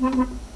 Mm-hmm.